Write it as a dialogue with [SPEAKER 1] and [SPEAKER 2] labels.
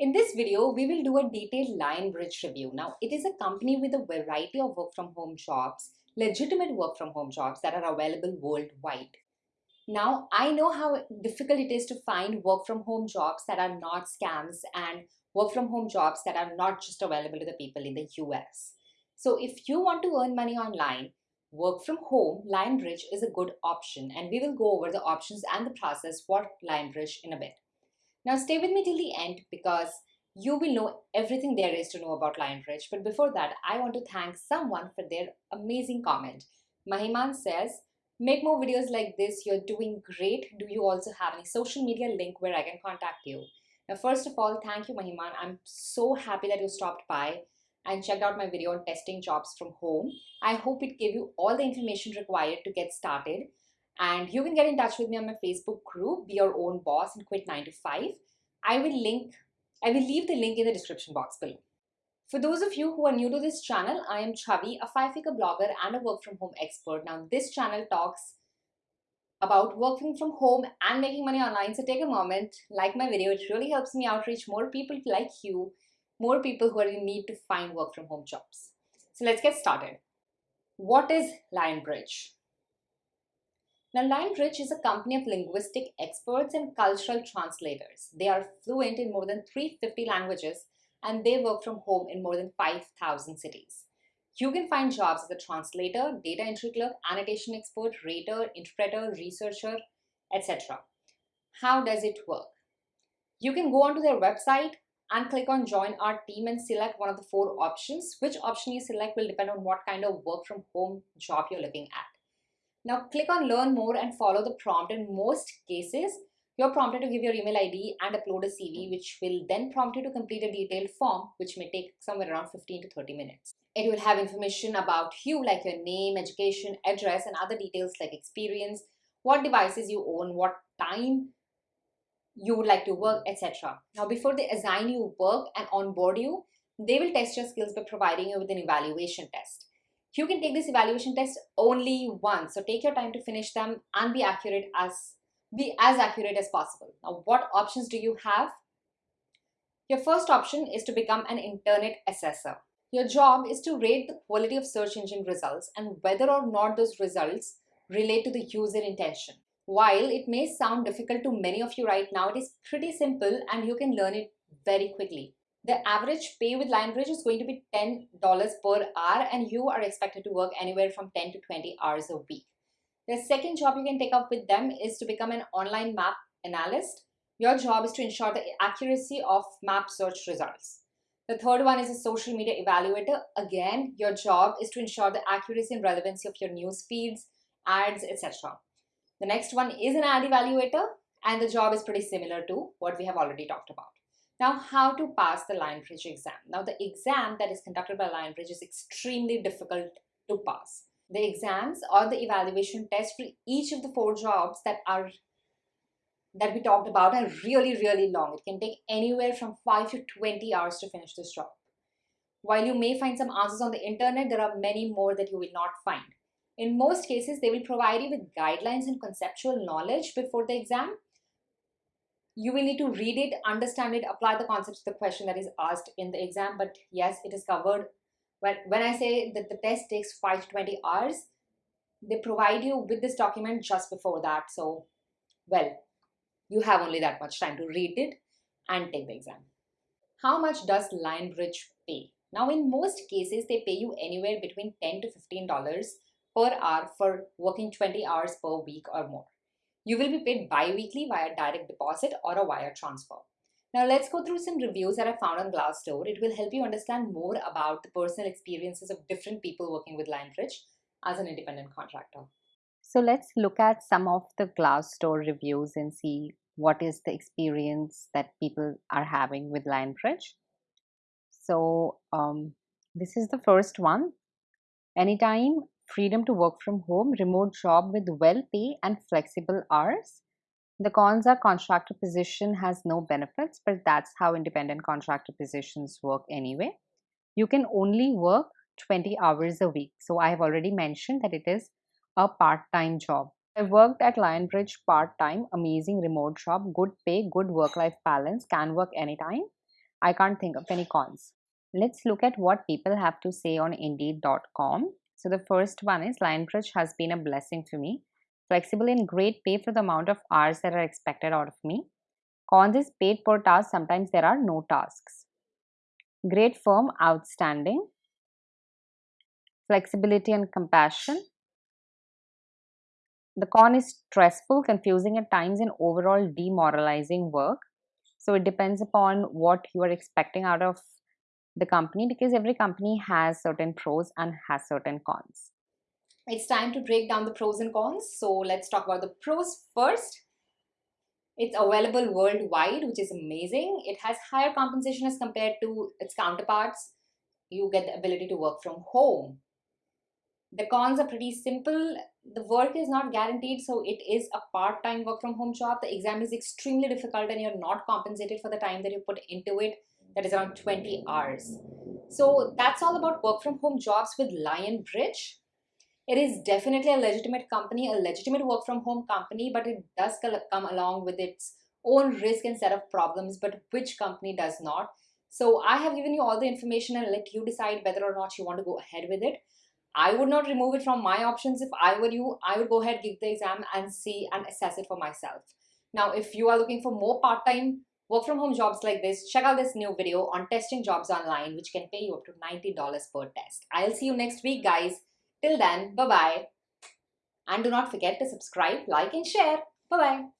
[SPEAKER 1] In this video, we will do a detailed Lionbridge review. Now, it is a company with a variety of work from home jobs, legitimate work from home jobs that are available worldwide. Now, I know how difficult it is to find work from home jobs that are not scams and work from home jobs that are not just available to the people in the US. So if you want to earn money online, work from home, Lionbridge is a good option and we will go over the options and the process for Lionbridge in a bit. Now stay with me till the end because you will know everything there is to know about Lionbridge. But before that, I want to thank someone for their amazing comment. Mahiman says, make more videos like this. You're doing great. Do you also have any social media link where I can contact you? Now, first of all, thank you, Mahiman. I'm so happy that you stopped by and checked out my video on testing jobs from home. I hope it gave you all the information required to get started. And you can get in touch with me on my Facebook group, Be Your Own Boss and Quit 9 to 5. I will link, I will leave the link in the description box below. For those of you who are new to this channel, I am Chavi, a five-figure blogger and a work from home expert. Now, this channel talks about working from home and making money online. So take a moment, like my video. It really helps me outreach more people like you, more people who are in need to find work from home jobs. So let's get started. What is Lionbridge? Now, Lionbridge is a company of linguistic experts and cultural translators. They are fluent in more than 350 languages and they work from home in more than 5,000 cities. You can find jobs as a translator, data entry clerk, annotation expert, rater, interpreter, researcher, etc. How does it work? You can go onto their website and click on join our team and select one of the four options. Which option you select will depend on what kind of work from home job you're looking at. Now click on learn more and follow the prompt. In most cases, you're prompted to give your email ID and upload a CV, which will then prompt you to complete a detailed form, which may take somewhere around 15 to 30 minutes. It will have information about you like your name, education, address, and other details like experience, what devices you own, what time you would like to work, etc. Now, before they assign you work and onboard you, they will test your skills by providing you with an evaluation test. You can take this evaluation test only once. So take your time to finish them and be accurate as be as accurate as possible. Now, what options do you have? Your first option is to become an internet assessor. Your job is to rate the quality of search engine results and whether or not those results relate to the user intention. While it may sound difficult to many of you right now, it is pretty simple and you can learn it very quickly. The average pay with Lionbridge is going to be $10 per hour and you are expected to work anywhere from 10 to 20 hours a week. The second job you can take up with them is to become an online map analyst. Your job is to ensure the accuracy of map search results. The third one is a social media evaluator. Again, your job is to ensure the accuracy and relevancy of your news feeds, ads, etc. The next one is an ad evaluator and the job is pretty similar to what we have already talked about. Now, how to pass the Lionbridge exam? Now, the exam that is conducted by Lionbridge is extremely difficult to pass. The exams or the evaluation test for each of the four jobs that are that we talked about are really, really long. It can take anywhere from 5 to 20 hours to finish this job. While you may find some answers on the internet, there are many more that you will not find. In most cases, they will provide you with guidelines and conceptual knowledge before the exam, you will need to read it, understand it, apply the concepts to the question that is asked in the exam. But yes, it is covered. When, when I say that the test takes 5 to 20 hours, they provide you with this document just before that. So, well, you have only that much time to read it and take the exam. How much does Lionbridge pay? Now, in most cases, they pay you anywhere between 10 to $15 per hour for working 20 hours per week or more. You will be paid bi-weekly via direct deposit or a wire transfer. Now let's go through some reviews that I found on Glassdoor. It will help you understand more about the personal experiences of different people working with Lionbridge as an independent contractor.
[SPEAKER 2] So let's look at some of the Glassdoor reviews and see what is the experience that people are having with Lionbridge. So um, this is the first one. Anytime freedom to work from home, remote job with well pay and flexible hours. The cons are contractor position has no benefits, but that's how independent contractor positions work anyway. You can only work 20 hours a week. So I have already mentioned that it is a part-time job. I worked at Lionbridge part-time, amazing remote job, good pay, good work-life balance, can work anytime. I can't think of any cons. Let's look at what people have to say on Indeed.com. So the first one is Lionbridge has been a blessing for me. Flexible and great pay for the amount of hours that are expected out of me. Cons is paid per task. Sometimes there are no tasks. Great firm, outstanding. Flexibility and compassion. The con is stressful, confusing at times, and overall demoralizing work. So it depends upon what you are expecting out of the company because every company has certain pros and has certain cons.
[SPEAKER 1] It's time to break down the pros and cons. So let's talk about the pros first. It's available worldwide, which is amazing. It has higher compensation as compared to its counterparts. You get the ability to work from home. The cons are pretty simple. The work is not guaranteed, so it is a part-time work from home job. The exam is extremely difficult and you're not compensated for the time that you put into it that is around 20 hours. So that's all about work from home jobs with Lionbridge. It is definitely a legitimate company, a legitimate work from home company, but it does come along with its own risk and set of problems, but which company does not? So I have given you all the information and let you decide whether or not you want to go ahead with it. I would not remove it from my options. If I were you, I would go ahead, give the exam and see and assess it for myself. Now, if you are looking for more part-time work from home jobs like this, check out this new video on testing jobs online, which can pay you up to $90 per test. I'll see you next week, guys. Till then, bye-bye. And do not forget to subscribe, like, and share. Bye-bye.